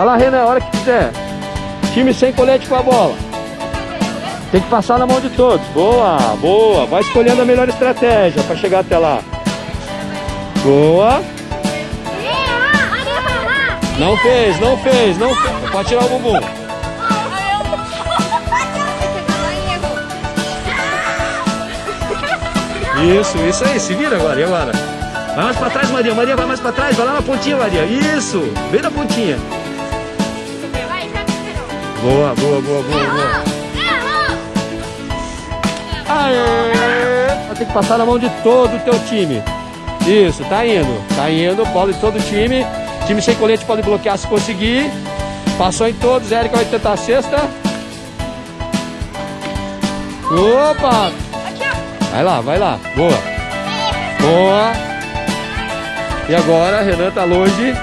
Vai lá, Renan, a hora que quiser. Time sem colete com a bola. Tem que passar na mão de todos. Boa, boa. Vai escolhendo a melhor estratégia para chegar até lá. Boa. Não fez, não fez, não fez. Pode tirar o bumbum. Isso, isso aí. Se vira agora. E agora? Vai mais pra trás, Maria. Maria, vai mais pra trás. Vai lá na pontinha, Maria. Isso. Bem na pontinha. Boa, boa, boa, boa, boa. Aê! Vai ter que passar na mão de todo o teu time. Isso, tá indo. Tá indo. Bola de todo o time. Time sem colete pode bloquear se conseguir. Passou em todos. Érica vai tentar a sexta. Opa! Vai lá, vai lá. Boa. Boa. E agora, Renan tá longe.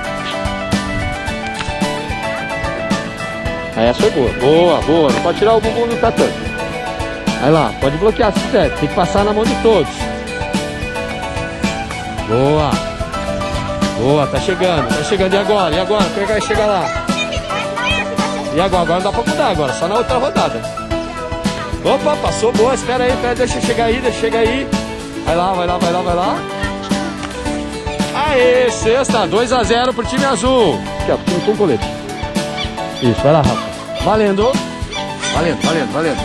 Essa foi boa. Boa, boa. Não pode tirar o bumbum do tatame. Vai lá, pode bloquear se quiser. Tem que passar na mão de todos. Boa. Boa, tá chegando, tá chegando. E agora? E agora? Quem vai chegar lá? E agora? Agora não dá pra mudar agora, só na outra rodada. Opa, passou boa. Espera aí, espera, deixa chegar aí, deixa chegar aí. Vai lá, vai lá, vai lá, vai lá. Aê, sexta, 2x0 pro time azul. Aqui, ó, time com colete. Isso, vai lá, Rafa. Valendo. Valendo, valendo, valendo.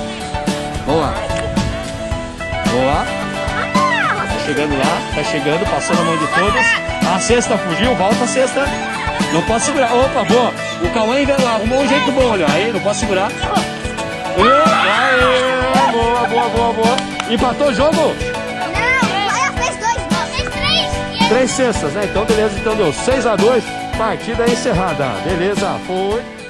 Boa. Boa. Tá chegando lá, tá chegando, passou na mão de todos. A sexta fugiu, volta a sexta. Não pode segurar. Opa, boa. O Cauã ainda arrumou um jeito bom, olha. Aí, não pode segurar. Aê, boa, boa, boa, boa. Empatou o jogo? Não, ela fez dois, não. Fez três. Três cestas, né? Então, beleza. Então deu 6 a 2 Partida encerrada. Beleza, foi.